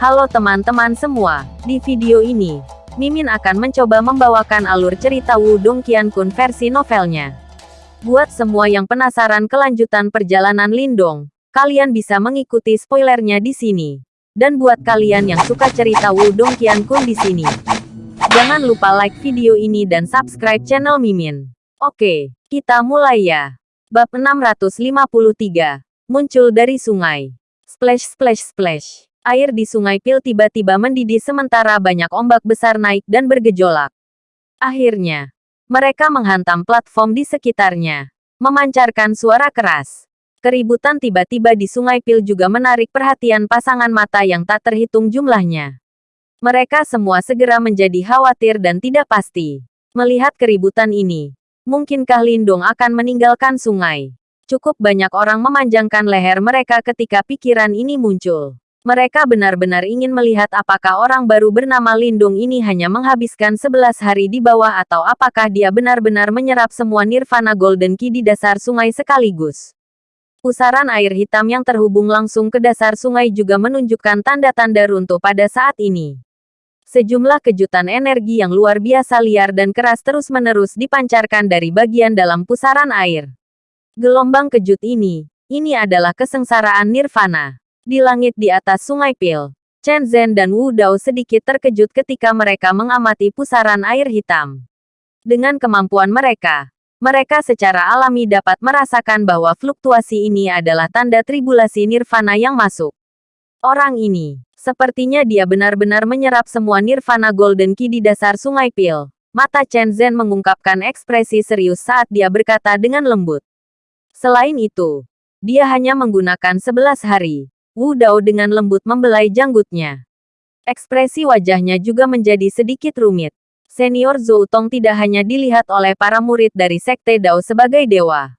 Halo teman-teman semua, di video ini, Mimin akan mencoba membawakan alur cerita Wudong Qiankun versi novelnya. Buat semua yang penasaran kelanjutan perjalanan Lindong, kalian bisa mengikuti spoilernya di sini. Dan buat kalian yang suka cerita Wudong Qiankun di sini, jangan lupa like video ini dan subscribe channel Mimin. Oke, kita mulai ya. Bab 653, muncul dari sungai. Splash splash splash. Air di sungai Pil tiba-tiba mendidih sementara banyak ombak besar naik dan bergejolak. Akhirnya, mereka menghantam platform di sekitarnya, memancarkan suara keras. Keributan tiba-tiba di sungai Pil juga menarik perhatian pasangan mata yang tak terhitung jumlahnya. Mereka semua segera menjadi khawatir dan tidak pasti. Melihat keributan ini, mungkinkah Lindung akan meninggalkan sungai? Cukup banyak orang memanjangkan leher mereka ketika pikiran ini muncul. Mereka benar-benar ingin melihat apakah orang baru bernama Lindung ini hanya menghabiskan 11 hari di bawah atau apakah dia benar-benar menyerap semua nirvana golden key di dasar sungai sekaligus. Pusaran air hitam yang terhubung langsung ke dasar sungai juga menunjukkan tanda-tanda runtuh pada saat ini. Sejumlah kejutan energi yang luar biasa liar dan keras terus-menerus dipancarkan dari bagian dalam pusaran air. Gelombang kejut ini, ini adalah kesengsaraan nirvana. Di langit di atas sungai Pil, Chen Zhen dan Wu Dao sedikit terkejut ketika mereka mengamati pusaran air hitam. Dengan kemampuan mereka, mereka secara alami dapat merasakan bahwa fluktuasi ini adalah tanda tribulasi nirvana yang masuk. Orang ini, sepertinya dia benar-benar menyerap semua nirvana golden key di dasar sungai Pil. Mata Chen Zhen mengungkapkan ekspresi serius saat dia berkata dengan lembut. Selain itu, dia hanya menggunakan 11 hari Wu Dao dengan lembut membelai janggutnya. Ekspresi wajahnya juga menjadi sedikit rumit. Senior Zhou Tong tidak hanya dilihat oleh para murid dari Sekte Dao sebagai dewa.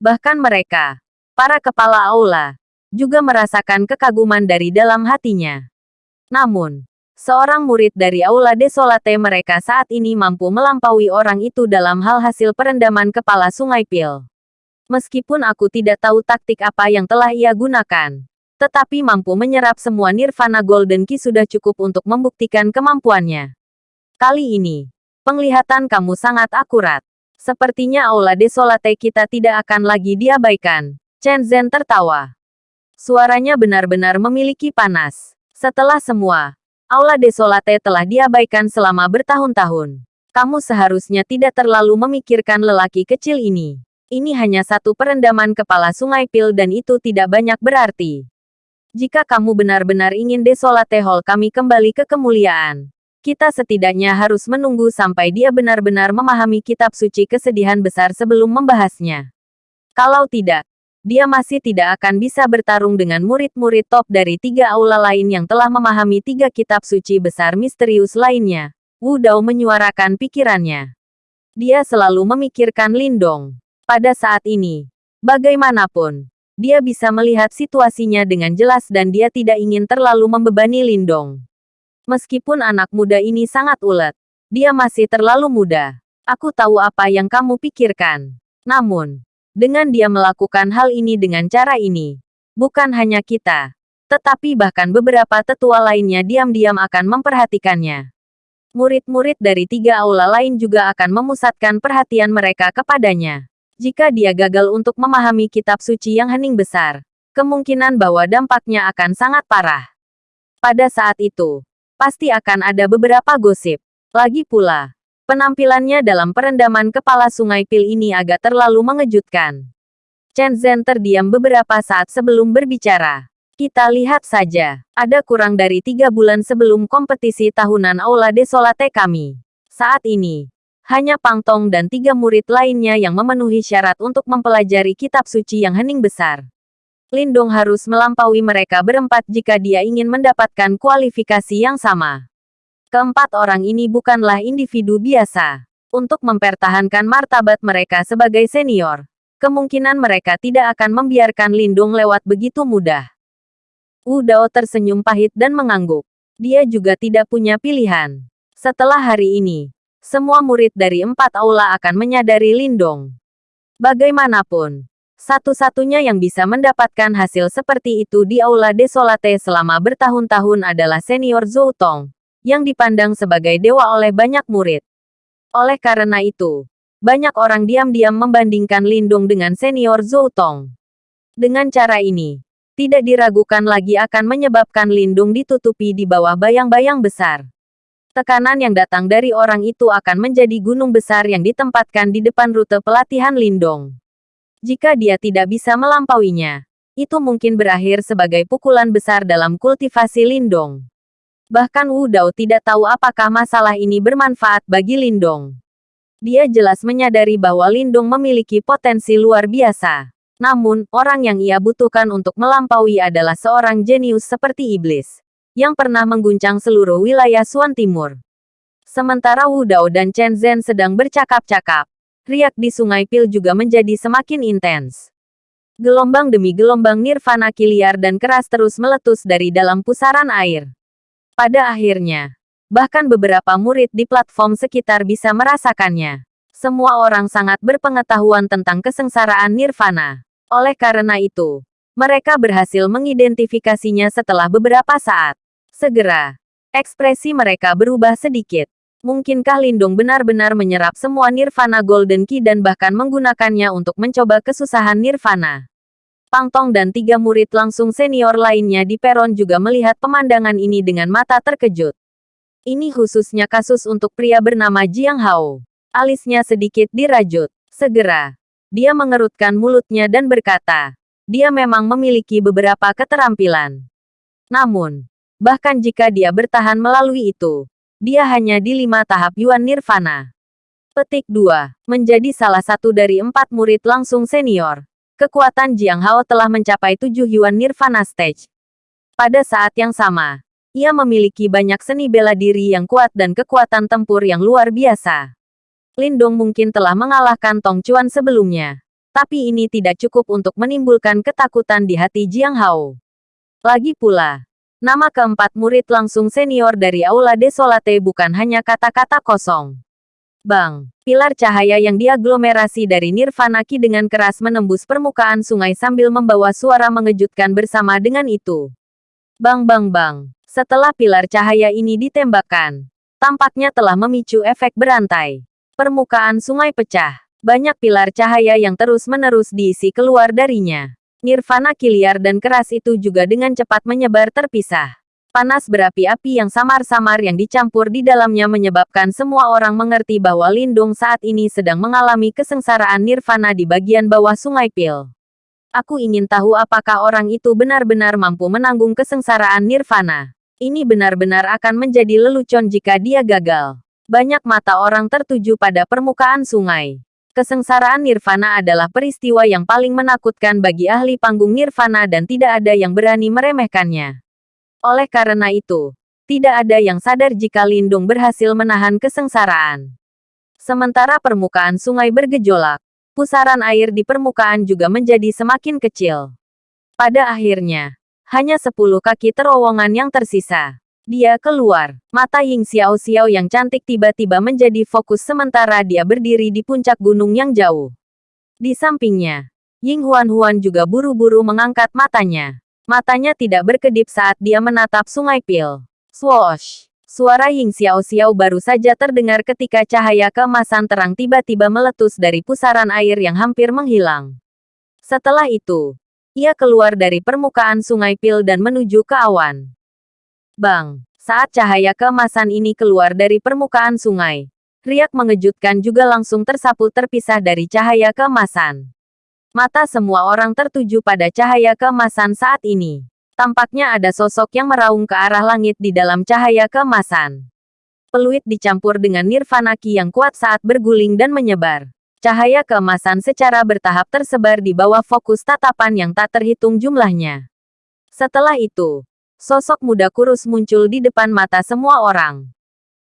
Bahkan mereka, para kepala aula, juga merasakan kekaguman dari dalam hatinya. Namun, seorang murid dari Aula Desolate mereka saat ini mampu melampaui orang itu dalam hal hasil perendaman kepala sungai Pil. Meskipun aku tidak tahu taktik apa yang telah ia gunakan, tetapi mampu menyerap semua Nirvana Golden Key sudah cukup untuk membuktikan kemampuannya. Kali ini, penglihatan kamu sangat akurat. Sepertinya Aula Desolate kita tidak akan lagi diabaikan. Chen Zhen tertawa. Suaranya benar-benar memiliki panas. Setelah semua, Aula Desolate telah diabaikan selama bertahun-tahun. Kamu seharusnya tidak terlalu memikirkan lelaki kecil ini. Ini hanya satu perendaman kepala sungai Pil dan itu tidak banyak berarti. Jika kamu benar-benar ingin Desolate Hall kami kembali ke kemuliaan, kita setidaknya harus menunggu sampai dia benar-benar memahami kitab suci kesedihan besar sebelum membahasnya. Kalau tidak, dia masih tidak akan bisa bertarung dengan murid-murid top dari tiga aula lain yang telah memahami tiga kitab suci besar misterius lainnya. Wu Dao menyuarakan pikirannya. Dia selalu memikirkan Lindong. Pada saat ini, bagaimanapun, dia bisa melihat situasinya dengan jelas dan dia tidak ingin terlalu membebani Lindong. Meskipun anak muda ini sangat ulet, dia masih terlalu muda. Aku tahu apa yang kamu pikirkan. Namun, dengan dia melakukan hal ini dengan cara ini, bukan hanya kita, tetapi bahkan beberapa tetua lainnya diam-diam akan memperhatikannya. Murid-murid dari tiga aula lain juga akan memusatkan perhatian mereka kepadanya. Jika dia gagal untuk memahami kitab suci yang hening besar, kemungkinan bahwa dampaknya akan sangat parah. Pada saat itu, pasti akan ada beberapa gosip. Lagi pula, penampilannya dalam perendaman kepala sungai Pil ini agak terlalu mengejutkan. Chen Zhen terdiam beberapa saat sebelum berbicara. Kita lihat saja, ada kurang dari tiga bulan sebelum kompetisi tahunan Aula Desolate kami. Saat ini, hanya Pang Tong dan tiga murid lainnya yang memenuhi syarat untuk mempelajari kitab suci yang hening besar. Lindong harus melampaui mereka berempat jika dia ingin mendapatkan kualifikasi yang sama. Keempat orang ini bukanlah individu biasa. Untuk mempertahankan martabat mereka sebagai senior, kemungkinan mereka tidak akan membiarkan Lindung lewat begitu mudah. Wu Dao tersenyum pahit dan mengangguk. Dia juga tidak punya pilihan. Setelah hari ini, semua murid dari empat aula akan menyadari Lindong. Bagaimanapun, Satu-satunya yang bisa mendapatkan hasil seperti itu di Aula Desolate selama bertahun-tahun adalah senior Zhou Tong, yang dipandang sebagai dewa oleh banyak murid. Oleh karena itu, banyak orang diam-diam membandingkan Lindung dengan senior Zhou Tong. Dengan cara ini, tidak diragukan lagi akan menyebabkan Lindung ditutupi di bawah bayang-bayang besar. Tekanan yang datang dari orang itu akan menjadi gunung besar yang ditempatkan di depan rute pelatihan Lindong. Jika dia tidak bisa melampauinya, itu mungkin berakhir sebagai pukulan besar dalam kultivasi Lindong. Bahkan Wu Dao tidak tahu apakah masalah ini bermanfaat bagi Lindong. Dia jelas menyadari bahwa Lindong memiliki potensi luar biasa. Namun, orang yang ia butuhkan untuk melampaui adalah seorang jenius seperti iblis, yang pernah mengguncang seluruh wilayah Suan Timur. Sementara Wu Dao dan Chen Zhen sedang bercakap-cakap, riak di Sungai Pil juga menjadi semakin intens. Gelombang demi gelombang nirvana kiliar dan keras terus meletus dari dalam pusaran air. Pada akhirnya, bahkan beberapa murid di platform sekitar bisa merasakannya. Semua orang sangat berpengetahuan tentang kesengsaraan nirvana. Oleh karena itu, mereka berhasil mengidentifikasinya setelah beberapa saat. Segera, ekspresi mereka berubah sedikit. Mungkinkah Lindung benar-benar menyerap semua Nirvana Golden Key dan bahkan menggunakannya untuk mencoba kesusahan Nirvana? Pang Tong dan tiga murid langsung senior lainnya di peron juga melihat pemandangan ini dengan mata terkejut. Ini khususnya kasus untuk pria bernama Jiang Hao. Alisnya sedikit dirajut. Segera, dia mengerutkan mulutnya dan berkata, dia memang memiliki beberapa keterampilan. Namun, bahkan jika dia bertahan melalui itu, dia hanya di lima tahap Yuan Nirvana. Petik 2. Menjadi salah satu dari empat murid langsung senior. Kekuatan Jiang Hao telah mencapai tujuh Yuan Nirvana Stage. Pada saat yang sama, ia memiliki banyak seni bela diri yang kuat dan kekuatan tempur yang luar biasa. Lindong mungkin telah mengalahkan Tong Chuan sebelumnya. Tapi ini tidak cukup untuk menimbulkan ketakutan di hati Jiang Hao. Lagi pula, Nama keempat murid langsung senior dari Aula Desolate bukan hanya kata-kata kosong. Bang, pilar cahaya yang diaglomerasi dari Nirvana Ki dengan keras menembus permukaan sungai sambil membawa suara mengejutkan bersama dengan itu. Bang bang bang, setelah pilar cahaya ini ditembakkan, tampaknya telah memicu efek berantai. Permukaan sungai pecah, banyak pilar cahaya yang terus-menerus diisi keluar darinya. Nirvana kiliar dan keras itu juga dengan cepat menyebar terpisah. Panas berapi-api yang samar-samar yang dicampur di dalamnya menyebabkan semua orang mengerti bahwa Lindung saat ini sedang mengalami kesengsaraan nirvana di bagian bawah sungai Pil. Aku ingin tahu apakah orang itu benar-benar mampu menanggung kesengsaraan nirvana. Ini benar-benar akan menjadi lelucon jika dia gagal. Banyak mata orang tertuju pada permukaan sungai. Kesengsaraan nirvana adalah peristiwa yang paling menakutkan bagi ahli panggung nirvana dan tidak ada yang berani meremehkannya. Oleh karena itu, tidak ada yang sadar jika Lindung berhasil menahan kesengsaraan. Sementara permukaan sungai bergejolak, pusaran air di permukaan juga menjadi semakin kecil. Pada akhirnya, hanya sepuluh kaki terowongan yang tersisa. Dia keluar. Mata Ying Xiao Xiao yang cantik tiba-tiba menjadi fokus sementara dia berdiri di puncak gunung yang jauh. Di sampingnya, Ying Huan Huan juga buru-buru mengangkat matanya. Matanya tidak berkedip saat dia menatap sungai Pil. Swoosh! Suara Ying Xiao Xiao baru saja terdengar ketika cahaya keemasan terang tiba-tiba meletus dari pusaran air yang hampir menghilang. Setelah itu, ia keluar dari permukaan sungai Pil dan menuju ke awan. Bang! Saat cahaya keemasan ini keluar dari permukaan sungai, riak mengejutkan juga langsung tersapu terpisah dari cahaya keemasan. Mata semua orang tertuju pada cahaya keemasan saat ini. Tampaknya ada sosok yang meraung ke arah langit di dalam cahaya keemasan. Peluit dicampur dengan nirvana ki yang kuat saat berguling dan menyebar. Cahaya keemasan secara bertahap tersebar di bawah fokus tatapan yang tak terhitung jumlahnya. Setelah itu, Sosok muda kurus muncul di depan mata semua orang.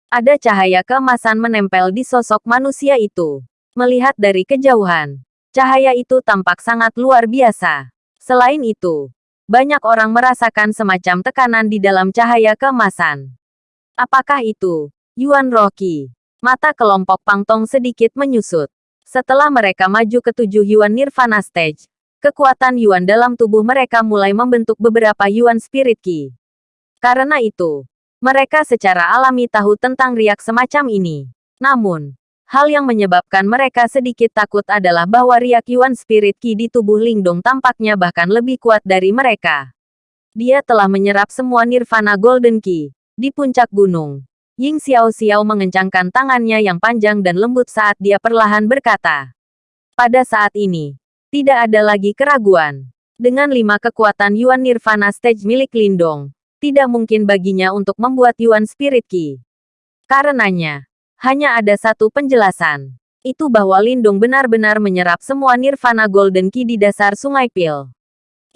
Ada cahaya keemasan menempel di sosok manusia itu. Melihat dari kejauhan, cahaya itu tampak sangat luar biasa. Selain itu, banyak orang merasakan semacam tekanan di dalam cahaya keemasan. Apakah itu Yuan Rocky? Mata kelompok Pangtong sedikit menyusut. Setelah mereka maju ke tujuh Yuan Nirvana Stage, kekuatan Yuan dalam tubuh mereka mulai membentuk beberapa Yuan Spirit Ki. Karena itu, mereka secara alami tahu tentang riak semacam ini. Namun, hal yang menyebabkan mereka sedikit takut adalah bahwa riak Yuan Spirit Ki di tubuh Lingdong tampaknya bahkan lebih kuat dari mereka. Dia telah menyerap semua Nirvana Golden Ki di puncak gunung. Ying Xiao Xiao mengencangkan tangannya yang panjang dan lembut saat dia perlahan berkata. Pada saat ini, tidak ada lagi keraguan. Dengan lima kekuatan Yuan Nirvana Stage milik Lindong, tidak mungkin baginya untuk membuat Yuan Spirit Ki. Karenanya, hanya ada satu penjelasan. Itu bahwa Lindung benar-benar menyerap semua Nirvana Golden Ki di dasar Sungai Pil.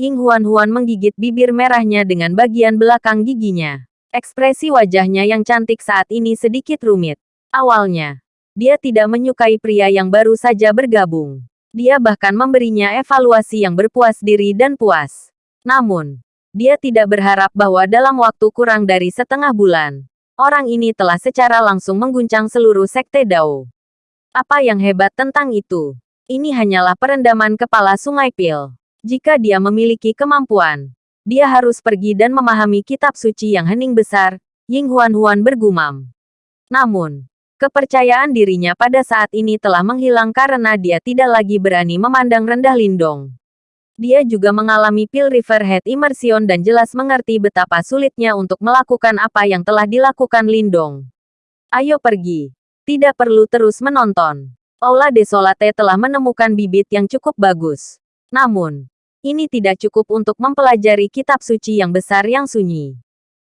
Ying Huan-Huan menggigit bibir merahnya dengan bagian belakang giginya. Ekspresi wajahnya yang cantik saat ini sedikit rumit. Awalnya, dia tidak menyukai pria yang baru saja bergabung. Dia bahkan memberinya evaluasi yang berpuas diri dan puas. Namun, dia tidak berharap bahwa dalam waktu kurang dari setengah bulan, orang ini telah secara langsung mengguncang seluruh sekte Dao. Apa yang hebat tentang itu? Ini hanyalah perendaman kepala Sungai Pil. Jika dia memiliki kemampuan, dia harus pergi dan memahami kitab suci yang hening besar, Ying Huan-Huan bergumam. Namun, kepercayaan dirinya pada saat ini telah menghilang karena dia tidak lagi berani memandang rendah Lindong. Dia juga mengalami Pil River Head Immersion dan jelas mengerti betapa sulitnya untuk melakukan apa yang telah dilakukan Lindong. Ayo pergi. Tidak perlu terus menonton. Aula Desolate telah menemukan bibit yang cukup bagus. Namun, ini tidak cukup untuk mempelajari kitab suci yang besar yang sunyi.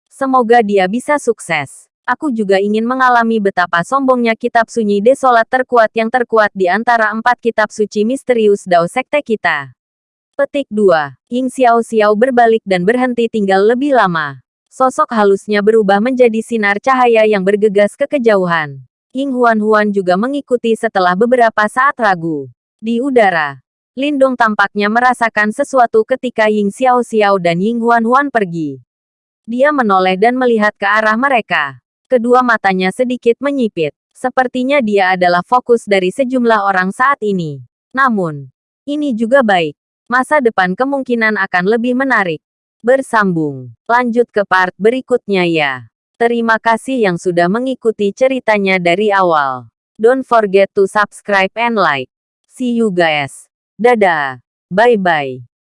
Semoga dia bisa sukses. Aku juga ingin mengalami betapa sombongnya kitab sunyi desolat terkuat yang terkuat di antara empat kitab suci misterius Dao Sekte kita. Petik 2. Ying Xiao Xiao berbalik dan berhenti tinggal lebih lama. Sosok halusnya berubah menjadi sinar cahaya yang bergegas ke kejauhan. Ying Huan Huan juga mengikuti setelah beberapa saat ragu. Di udara, Lindong tampaknya merasakan sesuatu ketika Ying Xiao Xiao dan Ying Huan Huan pergi. Dia menoleh dan melihat ke arah mereka. Kedua matanya sedikit menyipit. Sepertinya dia adalah fokus dari sejumlah orang saat ini. Namun, ini juga baik masa depan kemungkinan akan lebih menarik. Bersambung. Lanjut ke part berikutnya ya. Terima kasih yang sudah mengikuti ceritanya dari awal. Don't forget to subscribe and like. See you guys. Dadah. Bye-bye.